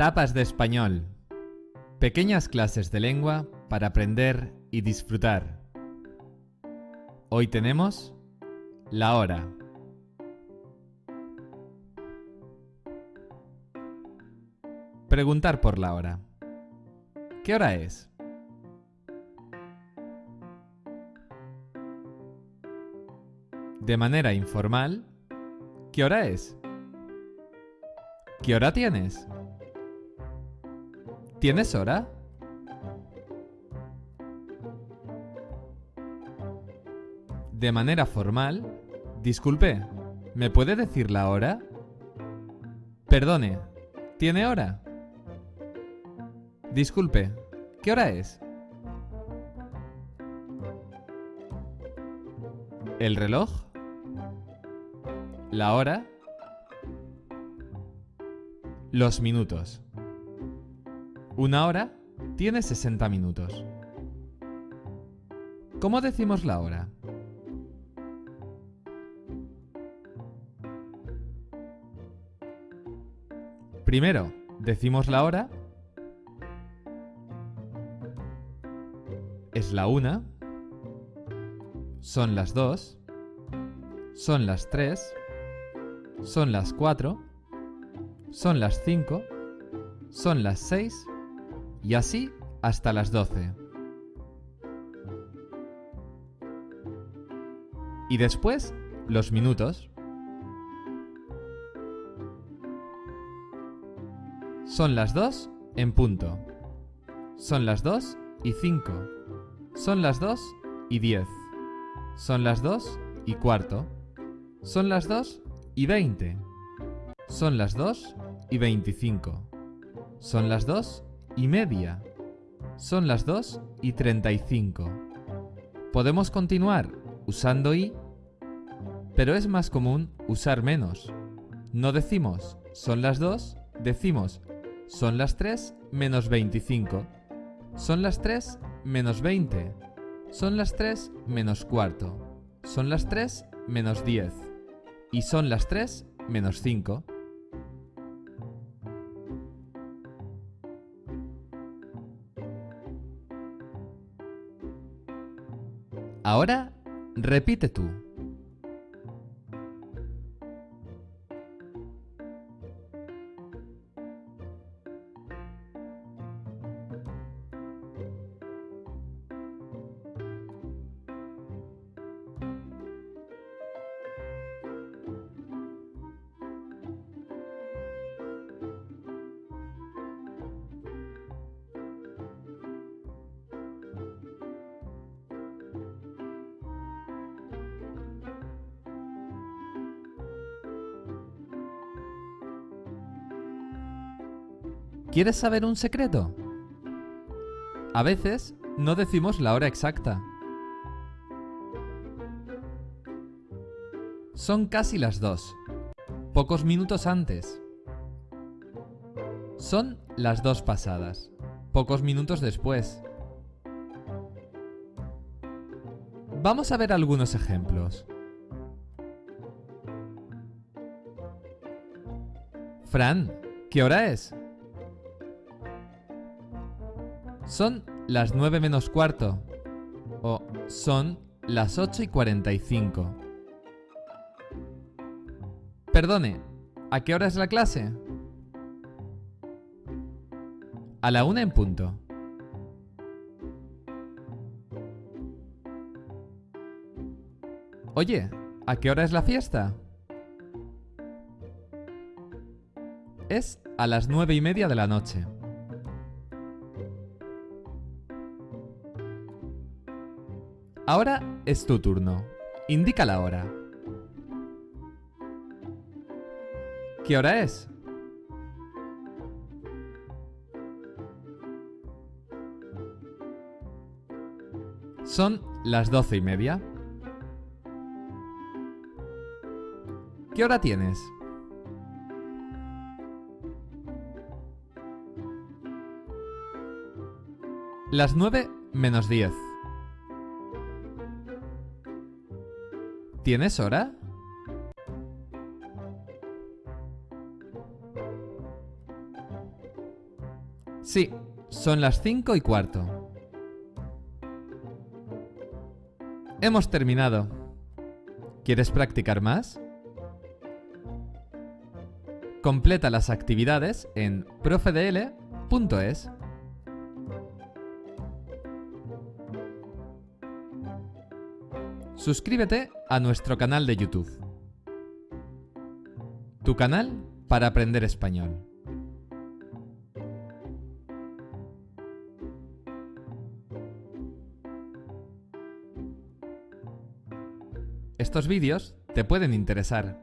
Tapas de español. Pequeñas clases de lengua para aprender y disfrutar. Hoy tenemos la hora. Preguntar por la hora. ¿Qué hora es? De manera informal, ¿qué hora es? ¿Qué hora tienes? ¿Tienes hora? De manera formal, disculpe, ¿me puede decir la hora? Perdone, ¿tiene hora? Disculpe, ¿qué hora es? ¿El reloj? ¿La hora? Los minutos. Una hora tiene 60 minutos. ¿Cómo decimos la hora? Primero, decimos la hora. Es la una. Son las dos. Son las tres. Son las cuatro. Son las cinco. Son las seis. Y así hasta las doce. Y después, los minutos. Son las dos en punto. Son las dos y cinco. Son las dos y diez. Son las dos y cuarto. Son las dos y veinte. Son las dos y veinticinco. Son las dos y media. Son las dos y treinta y cinco. Podemos continuar usando y, pero es más común usar menos. No decimos son las dos, decimos son las tres menos veinticinco. Son las tres menos veinte. Son las tres menos cuarto. Son las tres menos diez. Y son las tres menos cinco. Ahora, repite tú. ¿Quieres saber un secreto? A veces no decimos la hora exacta. Son casi las dos, pocos minutos antes. Son las dos pasadas, pocos minutos después. Vamos a ver algunos ejemplos. Fran, ¿qué hora es? Son las 9 menos cuarto. O son las 8 y 45. Perdone, ¿a qué hora es la clase? A la una en punto. Oye, ¿a qué hora es la fiesta? Es a las nueve y media de la noche. Ahora es tu turno. Indica la hora. ¿Qué hora es? Son las doce y media. ¿Qué hora tienes? Las nueve menos diez. ¿Tienes hora? Sí, son las 5 y cuarto. Hemos terminado. ¿Quieres practicar más? Completa las actividades en profedl.es. Suscríbete a nuestro canal de YouTube. Tu canal para aprender español. Estos vídeos te pueden interesar